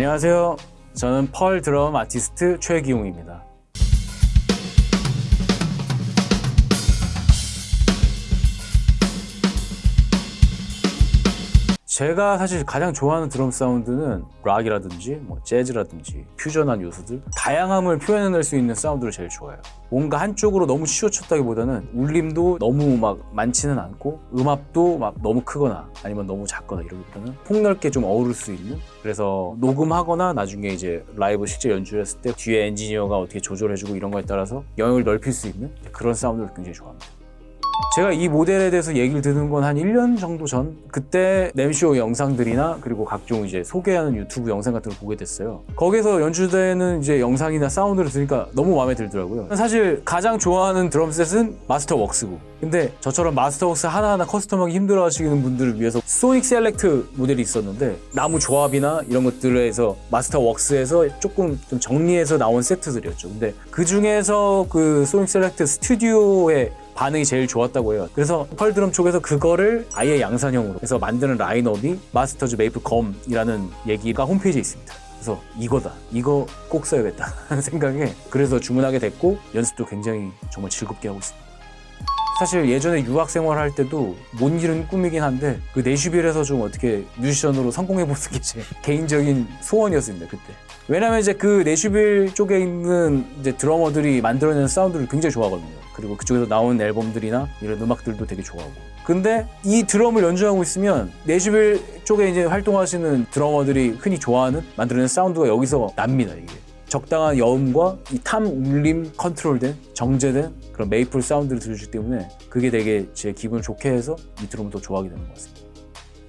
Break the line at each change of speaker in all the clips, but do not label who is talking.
안녕하세요. 저는 Pearl 드럼 아티스트 최기용입니다. 제가 사실 가장 좋아하는 드럼 사운드는 락이라든지 뭐 재즈라든지 퓨전한 요소들 다양함을 표현해낼 수 있는 사운드를 제일 좋아해요. 뭔가 한쪽으로 너무 치우쳤다기보다는 울림도 너무 막 많지는 않고 음압도 막 너무 크거나 아니면 너무 작거나 이러기보다는 폭넓게 좀 어우를 수 있는 그래서 녹음하거나 나중에 이제 라이브 실제 연주를 했을 때 뒤에 엔지니어가 어떻게 조절해주고 이런 거에 따라서 영역을 넓힐 수 있는 그런 사운드를 굉장히 좋아합니다. 제가 이 모델에 대해서 얘기를 듣는 건 한 1년 정도 전 그때 NAMM쇼 영상들이나 그리고 각종 이제 소개하는 유튜브 영상 같은 걸 보게 됐어요. 거기서 연주되는 이제 영상이나 사운드를 들으니까 너무 마음에 들더라고요. 사실 가장 좋아하는 드럼셋은 Masterworks고. 근데 저처럼 Masterworks 하나하나 커스텀하기 힘들어 하시는 분들을 위해서 Sonic Select 모델이 있었는데 나무 조합이나 이런 것들에서 Masterworks에서 조금 좀 정리해서 나온 세트들이었죠. 근데 그 중에서 그 Sonic Select Studio의 반응이 제일 좋았다고 해요. 그래서 펄 드럼 쪽에서 그거를 아예 양산형으로 해서 만드는 라인업이 마스터즈 메이플 검이라는 얘기가 홈페이지에 있습니다. 그래서 이거다. 이거 꼭 써야겠다. 하는 생각에 그래서 주문하게 됐고 연습도 굉장히 정말 즐겁게 하고 있습니다. 사실 예전에 유학 생활할 때도 못 이룬 꿈이긴 한데 그 내슈빌에서 좀 어떻게 뮤지션으로 성공해보는 게 제 개인적인 소원이었습니다 그때. 왜냐면 이제 그 내슈빌 쪽에 있는 이제 드러머들이 만들어내는 사운드를 굉장히 좋아하거든요. 그리고 그쪽에서 나온 앨범들이나 이런 음악들도 되게 좋아하고. 근데 이 드럼을 연주하고 있으면 내슈빌 쪽에 이제 활동하시는 드러머들이 흔히 좋아하는 만들어내는 사운드가 여기서 납니다 이게 적당한 여음과 이 tom 울림 컨트롤된 정제된 그런 메이플 사운드를 들려주기 때문에 그게 되게 제 기분을 좋게 해서 이 드럼을 더 좋아하게 되는 것 같습니다.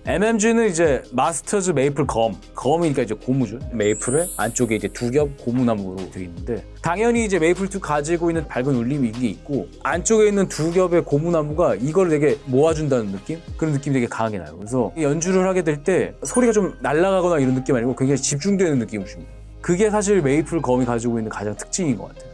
MMG는 이제 Masters Maple Gum, gum이니까 이제 고무죠. 메이플을 안쪽에 이제 두 겹 고무나무로 되어 있는데 당연히 이제 메이플이 가지고 있는 밝은 울림이 이게 있고 안쪽에 있는 두 겹의 고무나무가 이걸 되게 모아준다는 느낌? 그런 느낌이 되게 강하게 나요. 그래서 연주를 하게 될 때 소리가 좀 날아가거나 이런 느낌 아니고 굉장히 집중되는 느낌을 줍니다. 그게 사실 Maple Gum이 가지고 있는 가장 특징인 것 같아요.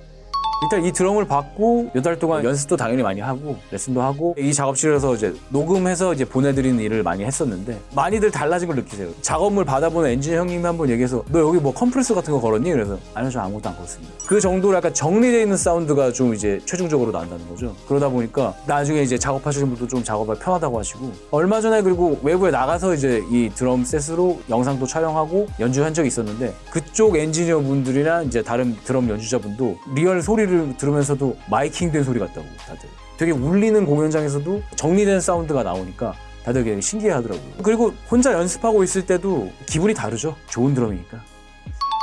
일단 이 드럼을 받고 몇달 동안 연습도 당연히 많이 하고 레슨도 하고 이 작업실에서 이제 녹음해서 이제 보내드리는 일을 많이 했었는데 많이들 달라진 걸 느끼세요. 작업물 받아보는 엔지니어 형님이 한 번 얘기해서 너 여기 뭐 컴프레서 같은 거 걸었니? 그래서 아니요 저 아무것도 안 걸었습니다. 그 정도로 약간 정리되어 있는 사운드가 좀 이제 최종적으로 난다는 거죠. 그러다 보니까 나중에 이제 작업하시는 분도 좀 작업하기 편하다고 하시고 얼마 전에 그리고 외부에 나가서 이제 이 드럼 셋으로 영상도 촬영하고 연주한 적이 있었는데 그쪽 엔지니어 분들이나 이제 다른 드럼 연주자분도 리얼 소리 를 들으면서도 miking된 소리 같다고 다들 되게 울리는 공연장에서도 정리된 사운드가 나오니까 다들 되게 신기해 하더라고요 그리고 혼자 연습하고 있을 때도 기분이 다르죠 좋은 드럼이니까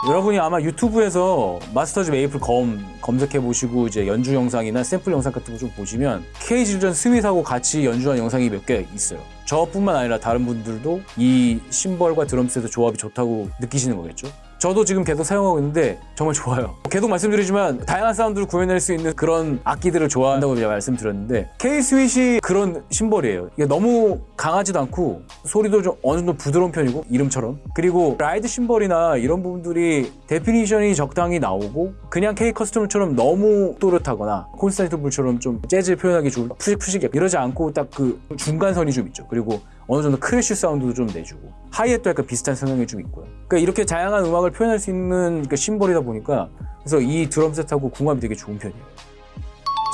여러분이 아마 유튜브에서 Masters Maple Gum 검색해 보시고 이제 연주 영상이나 샘플 영상 같은 거 좀 보시면 K Zildjian Sweet하고 같이 연주한 영상이 몇 개 있어요. 저뿐만 아니라 다른 분들도 이 심벌과 드럼셋의 조합이 좋다고 느끼시는 거겠죠. 저도 지금 계속 사용하고 있는데 정말 좋아요. 계속 말씀드리지만 다양한 사운드를 구현할 수 있는 그런 악기들을 좋아한다고 제가 말씀드렸는데 K-Sweet이 그런 심벌이에요. 이게 너무 강하지도 않고 소리도 좀 어느 정도 부드러운 편이고 이름처럼 그리고 ride 심벌이나 이런 부분들이 definition이 적당히 나오고 그냥 K 커스텀처럼 너무 또렷하거나 Constantinople처럼 좀 재즈 표현하기 좋은 푸식푸식 이러지 않고 딱 그 중간선이 좀 있죠. 그리고 어느 정도 crash 사운드도 좀 내주고 하이햇도 약간 비슷한 성향이 좀 있고요. 그러니까 이렇게 다양한 음악을 표현할 수 있는 그 심벌이다 보니까 그래서 이 드럼셋하고 궁합이 되게 좋은 편이에요.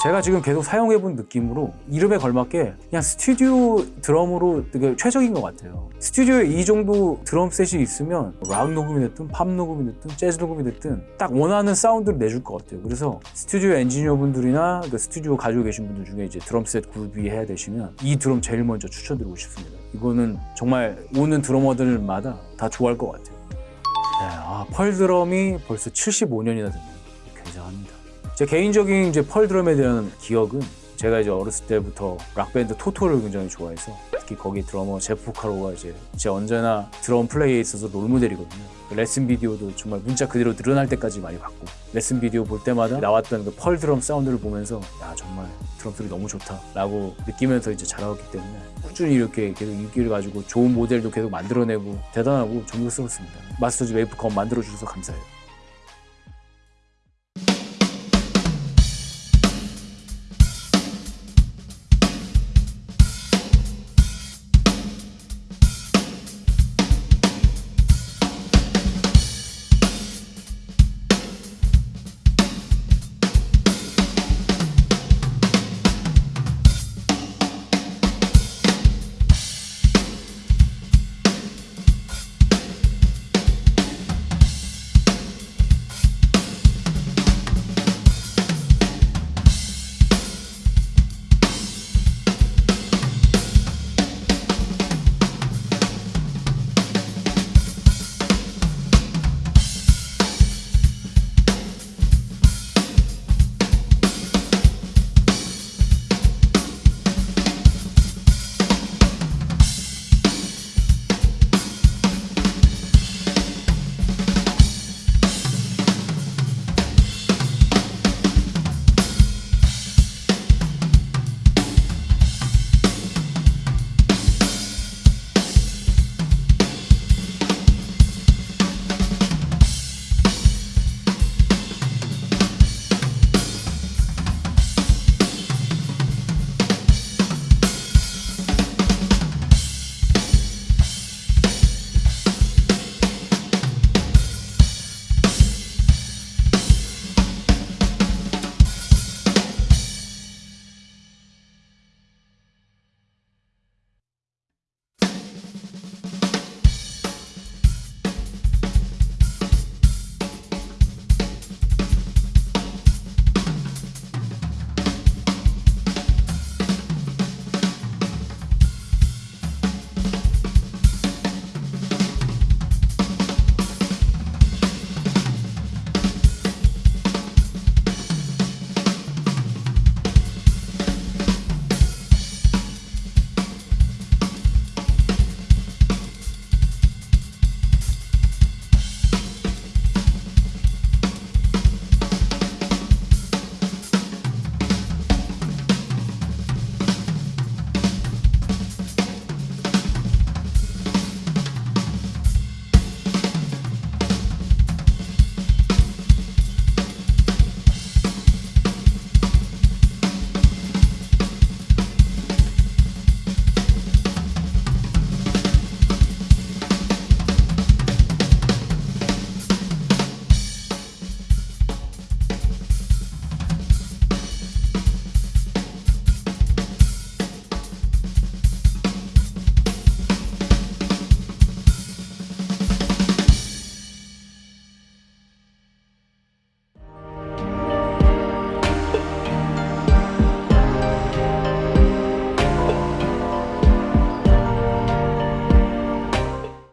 제가 지금 계속 사용해본 느낌으로 이름에 걸맞게 그냥 스튜디오 드럼으로 되게 최적인 것 같아요. 스튜디오에 이 정도 드럼 셋이 있으면 락 녹음이 됐든 팝 녹음이 됐든 재즈 녹음이 됐든 딱 원하는 사운드를 내줄 것 같아요. 그래서 스튜디오 엔지니어 분들이나 그 스튜디오 가지고 계신 분들 중에 이제 드럼 셋 구비 해야 되시면 이 드럼 제일 먼저 추천드리고 싶습니다. 이거는 정말 오는 드러머들마다 다 좋아할 것 같아요. 네, 아, Pearl 드럼이 벌써 75년이나 됐네요. 굉장합니다. 제 개인적인 이제 Pearl 드럼에 대한 기억은 제가 이제 어렸을 때부터 락밴드 Toto를 굉장히 좋아해서 특히 거기 드러머 제프 포카로가 이제 제 언제나 드럼 플레이에 있어서 롤모델이거든요. 그 레슨 비디오도 정말 문자 그대로 늘어날 때까지 많이 봤고 레슨 비디오 볼 때마다 나왔던 그 Pearl 드럼 사운드를 보면서 야 정말 드럼 소리 너무 좋다 라고 느끼면서 이제 자라왔기 때문에 꾸준히 이렇게 계속 인기를 가지고 좋은 모델도 계속 만들어내고 대단하고 존경스럽습니다. 마스터즈 웨이프 컴 만들어 주셔서 감사해요.